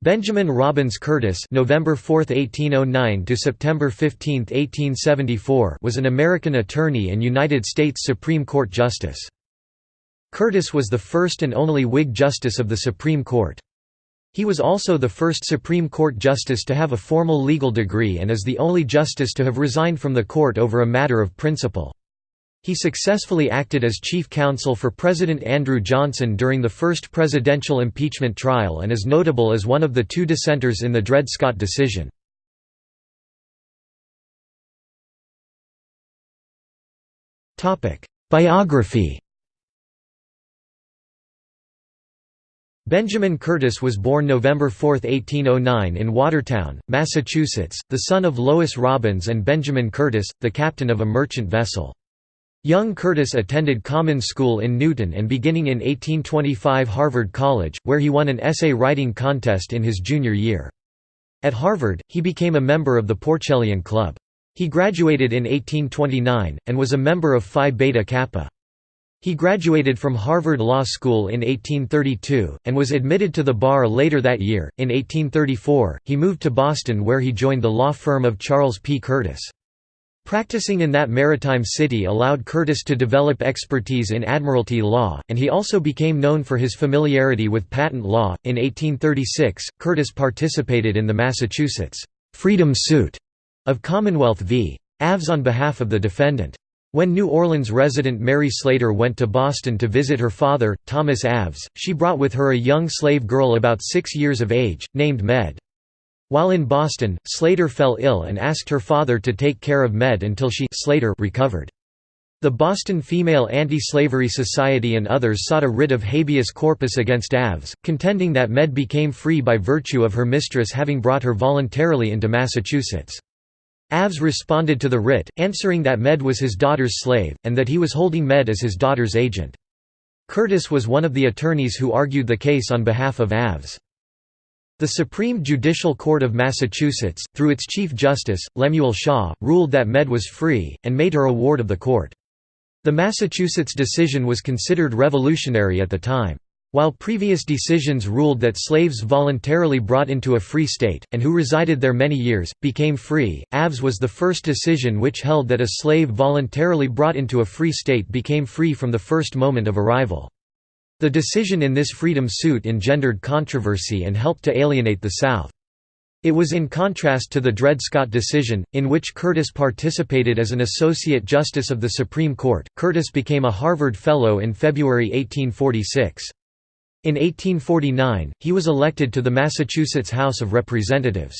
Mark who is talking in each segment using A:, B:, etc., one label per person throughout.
A: Benjamin Robbins Curtis November 4, 1809 to September 15, 1874 was an American attorney and United States Supreme Court justice. Curtis was the first and only Whig justice of the Supreme Court. He was also the first Supreme Court justice to have a formal legal degree and is the only justice to have resigned from the court over a matter of principle. He successfully acted as chief counsel for President Andrew Johnson during the first presidential impeachment trial and is notable as one of the two dissenters in the Dred Scott decision. Biography Benjamin Curtis was born November 4, 1809 in Watertown, Massachusetts, the son of Lois Robbins and Benjamin Curtis, the captain of a merchant vessel. Young Curtis attended common school in Newton and beginning in 1825 Harvard College, where he won an essay writing contest in his junior year. At Harvard, he became a member of the Porcellian Club. He graduated in 1829, and was a member of Phi Beta Kappa. He graduated from Harvard Law School in 1832, and was admitted to the bar later that year. In 1834, he moved to Boston where he joined the law firm of Charles P. Curtis. Practicing in that maritime city allowed Curtis to develop expertise in admiralty law, and he also became known for his familiarity with patent law. In 1836, Curtis participated in the Massachusetts freedom suit of Commonwealth v. Aves on behalf of the defendant. When New Orleans resident Mary Slater went to Boston to visit her father, Thomas Aves, she brought with her a young slave girl about six years of age, named Med. While in Boston, Slater fell ill and asked her father to take care of Med until she Slater recovered. The Boston Female Anti-Slavery Society and others sought a writ of habeas corpus against Aves, contending that Med became free by virtue of her mistress having brought her voluntarily into Massachusetts. Aves responded to the writ, answering that Med was his daughter's slave, and that he was holding Med as his daughter's agent. Curtis was one of the attorneys who argued the case on behalf of Aves. The Supreme Judicial Court of Massachusetts, through its Chief Justice, Lemuel Shaw, ruled that Med was free, and made her a ward of the court. The Massachusetts decision was considered revolutionary at the time. While previous decisions ruled that slaves voluntarily brought into a free state, and who resided there many years, became free, Aves was the first decision which held that a slave voluntarily brought into a free state became free from the first moment of arrival. The decision in this freedom suit engendered controversy and helped to alienate the South. It was in contrast to the Dred Scott decision, in which Curtis participated as an Associate Justice of the Supreme Court. Curtis became a Harvard Fellow in February 1846. In 1849, he was elected to the Massachusetts House of Representatives.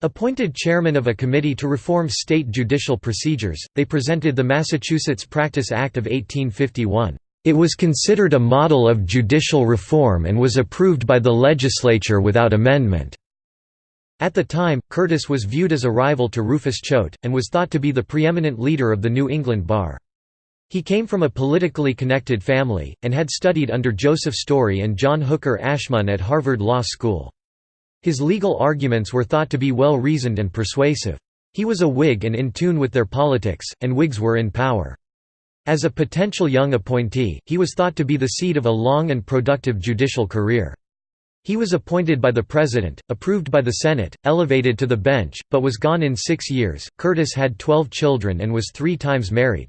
A: Appointed chairman of a committee to reform state judicial procedures, they presented the Massachusetts Practice Act of 1851. It was considered a model of judicial reform and was approved by the legislature without amendment. At the time, Curtis was viewed as a rival to Rufus Choate, and was thought to be the preeminent leader of the New England bar. He came from a politically connected family, and had studied under Joseph Story and John Hooker Ashmun at Harvard Law School. His legal arguments were thought to be well reasoned and persuasive. He was a Whig and in tune with their politics, and Whigs were in power. As a potential young appointee, he was thought to be the seed of a long and productive judicial career. He was appointed by the President, approved by the Senate, elevated to the bench, but was gone in six years. Curtis had twelve children and was three times married.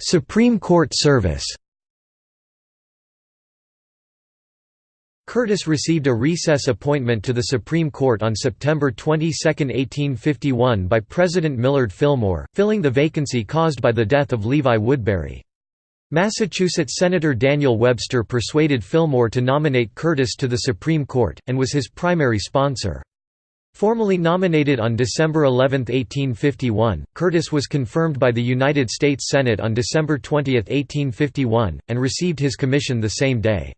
A: Supreme Court service Curtis received a recess appointment to the Supreme Court on September 22, 1851 by President Millard Fillmore, filling the vacancy caused by the death of Levi Woodbury. Massachusetts Senator Daniel Webster persuaded Fillmore to nominate Curtis to the Supreme Court, and was his primary sponsor. Formally nominated on December 11, 1851, Curtis was confirmed by the United States Senate on December 20, 1851, and received his commission the same day.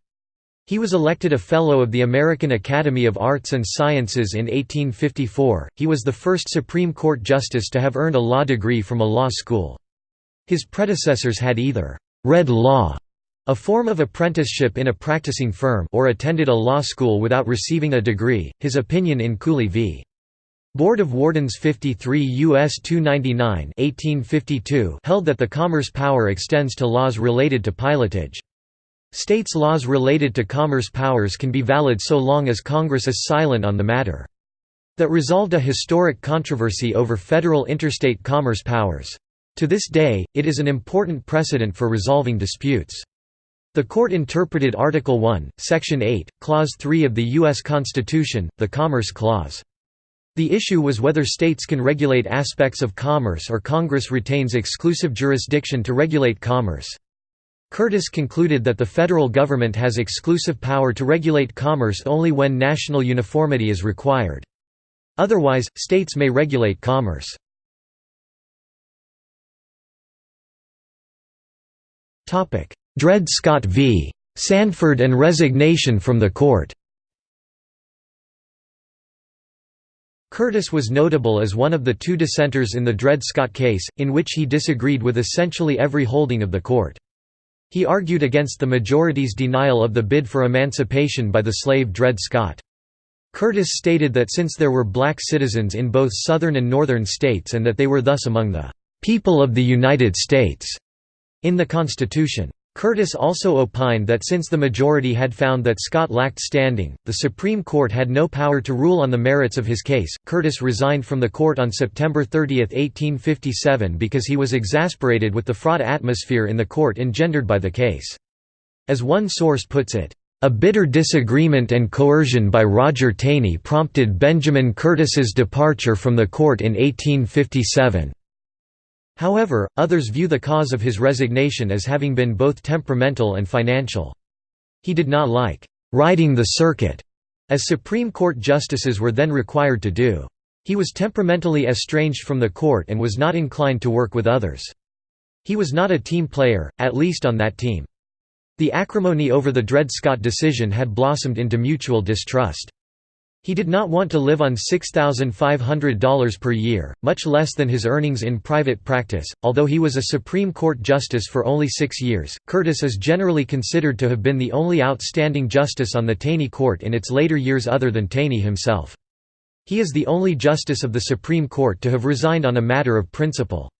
A: He was elected a Fellow of the American Academy of Arts and Sciences in 1854. He was the first Supreme Court justice to have earned a law degree from a law school. His predecessors had either read law, a form of apprenticeship in a practicing firm, or attended a law school without receiving a degree. His opinion in Cooley v. Board of Wardens 53 U.S. 299 1852 held that the commerce power extends to laws related to pilotage. States' laws related to commerce powers can be valid so long as Congress is silent on the matter. That resolved a historic controversy over federal interstate commerce powers. To this day, it is an important precedent for resolving disputes. The court interpreted Article 1, Section 8, Clause 3 of the U.S. Constitution, the Commerce Clause. The issue was whether states can regulate aspects of commerce or Congress retains exclusive jurisdiction to regulate commerce. Curtis concluded that the federal government has exclusive power to regulate commerce only when national uniformity is required. Otherwise, states may regulate commerce. Dred Scott v. Sandford and resignation from the court Curtis was notable as one of the two dissenters in the Dred Scott case, in which he disagreed with essentially every holding of the court. He argued against the majority's denial of the bid for emancipation by the slave Dred Scott. Curtis stated that since there were black citizens in both southern and northern states and that they were thus among the "...people of the United States," in the Constitution. Curtis also opined that since the majority had found that Scott lacked standing, the Supreme Court had no power to rule on the merits of his case. Curtis resigned from the court on September 30, 1857 because he was exasperated with the fraught atmosphere in the court engendered by the case. As one source puts it, a bitter disagreement and coercion by Roger Taney prompted Benjamin Curtis's departure from the court in 1857. However, others view the cause of his resignation as having been both temperamental and financial. He did not like «riding the circuit», as Supreme Court justices were then required to do. He was temperamentally estranged from the court and was not inclined to work with others. He was not a team player, at least on that team. The acrimony over the Dred Scott decision had blossomed into mutual distrust. He did not want to live on $6,500 per year, much less than his earnings in private practice. Although he was a Supreme Court justice for only six years, Curtis is generally considered to have been the only outstanding justice on the Taney Court in its later years other than Taney himself. He is the only justice of the Supreme Court to have resigned on a matter of principle.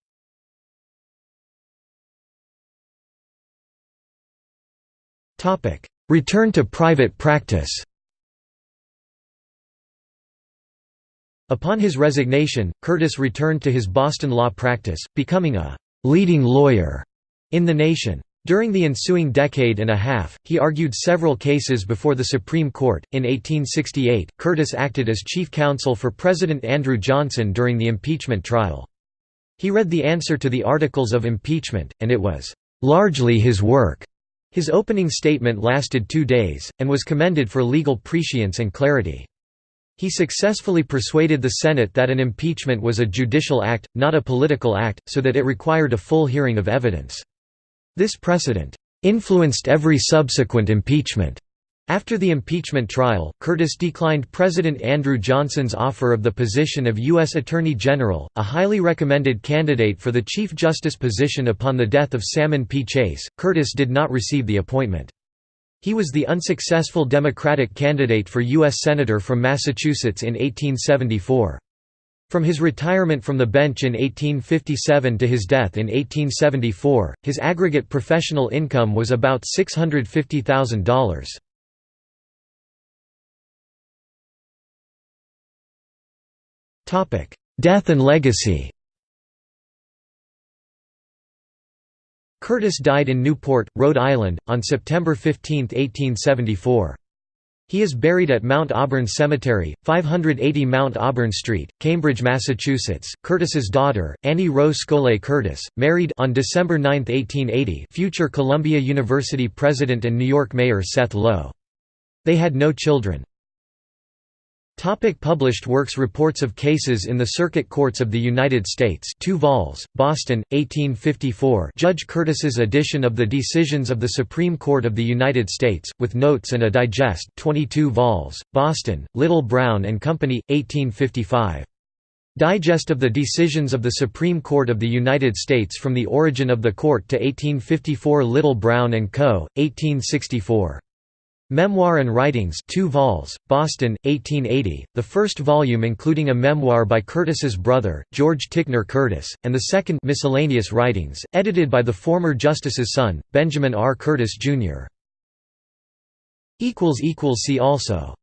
A: Return to private practice Upon his resignation, Curtis returned to his Boston law practice, becoming a «leading lawyer» in the nation. During the ensuing decade and a half, he argued several cases before the Supreme Court. In 1868, Curtis acted as chief counsel for President Andrew Johnson during the impeachment trial. He read the answer to the Articles of Impeachment, and it was largely his work. His opening statement lasted two days, and was commended for legal prescience and clarity. He successfully persuaded the Senate that an impeachment was a judicial act, not a political act, so that it required a full hearing of evidence. This precedent influenced every subsequent impeachment. After the impeachment trial, Curtis declined President Andrew Johnson's offer of the position of U.S. Attorney General, a highly recommended candidate for the Chief Justice position upon the death of Salmon P. Chase. Curtis did not receive the appointment. He was the unsuccessful Democratic candidate for U.S. Senator from Massachusetts in 1874. From his retirement from the bench in 1857 to his death in 1874, his aggregate professional income was about $650,000. Death and legacy Curtis died in Newport, Rhode Island, on September 15, 1874. He is buried at Mount Auburn Cemetery, 580 Mount Auburn Street, Cambridge, Massachusetts. Curtis's daughter, Annie Wroe Scollay Curtis, married on December 9, 1880, future Columbia University president and New York Mayor Seth Low. They had no children. Topic published works Reports of cases in the Circuit Courts of the United States 2 vols, Boston, 1854 Judge Curtis's edition of the Decisions of the Supreme Court of the United States, with notes and a digest 22 vols, Boston, Little Brown and Company, 1855. Digest of the Decisions of the Supreme Court of the United States from the Origin of the Court to 1854 Little Brown & Co., 1864. Memoir and Writings 2 vols, Boston, 1880, the first volume including a memoir by Curtis's brother, George Ticknor Curtis, and the second Miscellaneous Writings, edited by the former justice's son, Benjamin R. Curtis, Jr. See also